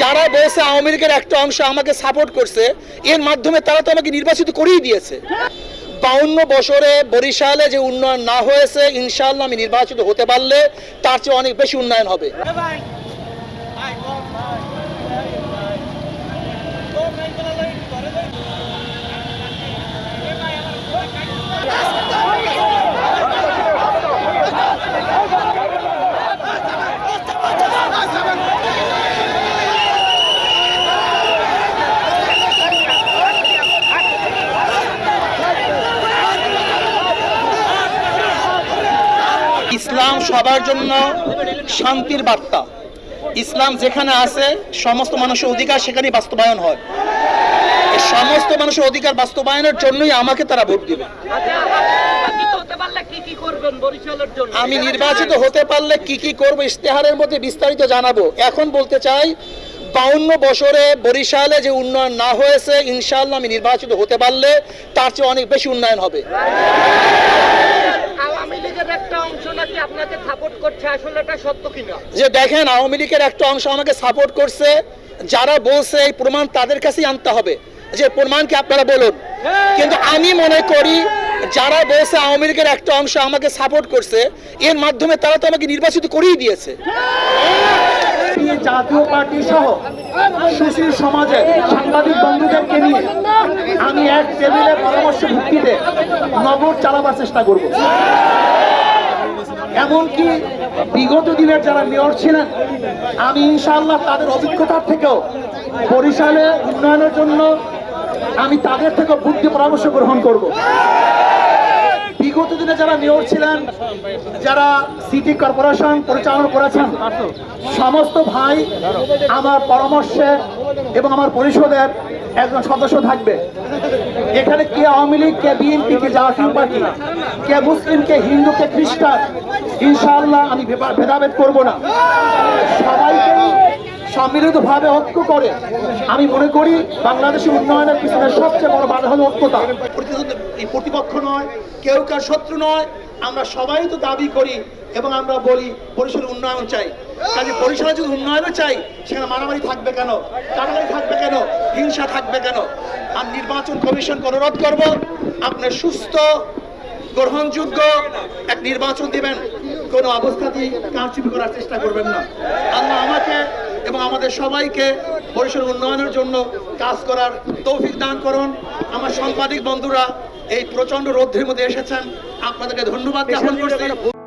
যারা বলছে আওয়ামী লীগের একটা অংশ আমাকে সাপোর্ট করছে, এর মাধ্যমে তারা তো আমাকে নির্বাচিত করেই দিয়েছে। বাউন্ন বছরে বরিশালে যে উন্নয়ন না হয়েছে ইনশাল্লাহ আমি নির্বাচিত হতে পারলে তার চেয়ে অনেক বেশি উন্নয়ন হবে। ইসলাম সবার জন্য শান্তির বার্তা। ইসলাম যেখানে আছে, সমস্ত মানুষের অধিকার সেখানেই বাস্তবায়ন হয়। সমস্ত মানুষের অধিকার বাস্তবায়নের জন্যই আমাকে তারা ভোট দিবে। আমি নির্বাচিত হতে পারলে কি কি করব ইশতেহারের মধ্যে বিস্তারিত জানাব। এখন বলতে চাই, বাউন্ন বছরে বরিশালে যে উন্নয়ন না হয়েছে, ইনশাআল্লাহ আমি নির্বাচিত হতে পারলে তার চেয়ে অনেক বেশি উন্নয়ন হবে আওয়ামী লীগের একটা অংশ নাকি আপনাকে সাপোর্ট করছে আসলে এটা সত্য কিনা? যে দেখেন আওয়ামী লীগের একটা অংশ আমাকে সাপোর্ট করছে যারা বলছে এই প্রমাণ তাদের কাছেই আনতে হবে। যে প্রমাণকে আপনারা বলুন? কিন্তু আমি মনে করি যারা বলছে আওয়ামী লীগের একটা অংশ আমাকে সাপোর্ট করছে এর মাধ্যমে তারা তো আমাকে নির্বাচিত করেই দিয়েছে। জাতীয় পার্টি সহ সুশীল সমাজের সাংবাদিক বন্ধুদেরকে নিয়ে আমি এক টেবিলের পরামর্শ ভিত্তিতে নগর চালাবার চেষ্টা করব। এমনকি বিগত দিনের যারা মেয়র ছিলেন, আমি ইনশাআল্লাহ তাদের অভিজ্ঞতার থেকেও বরিশালে উন্নয়নের জন্য আমি তাদের থেকে বুদ্ধি পরামর্শ গ্রহণ করব। বিগত দিনে যারা মেয়র ছিলেন, যারা সিটি কর্পোরেশন পরিচালনা করেছেন, সমস্ত ভাই আমার পরামর্শে এবং আমার পরিষদের একজন সদস্য থাকবে। এখানে কে আওয়ামী লীগ, কে বিএনপি, কে জাতীয় পার্টি, কে মুসলিম, কে হিন্দু, কে খ্রিস্টান, ইনশাআল্লাহ আমি ভেদাভেদ করব না। সবাইকে সম্মিলিতভাবে ঐক্য করে আমি মনে করি বাংলাদেশের উন্নয়নের পিছনে সবচেয়ে বড় বাধা হল ঐক্যতা। এই প্রতিপক্ষ নয়, কেউ কার শত্রু নয় আমরা সবাই তো দাবি করি এবং আমরা বলি বরিশালের উন্নয়ন চাই। কাজে বরিশালে যদি উন্নয়নও চাই, সেখানে মারামারি থাকবে কেন? টানাটানি থাকবে কেন? হিংসা থাকবে কেন? আর নির্বাচন কমিশন অনুরোধ করব আপনার সুস্থ, গ্রহণযোগ্য এক নির্বাচন দিবেন। কোনো অবস্থাতেই কারচুপি করার চেষ্টা করবেন না। আল্লাহ আমাকে এবং আমাদের সবাইকে বরিশাল উন্নয়নের জন্য কাজ করার তৌফিক দান করুন। আমার সাংবাদিক বন্ধুরা, এই প্রচণ্ড রৌদ্রের মধ্যে এসেছেন। আপনাদেরকে ধন্যবাদ জ্ঞাপন করছি।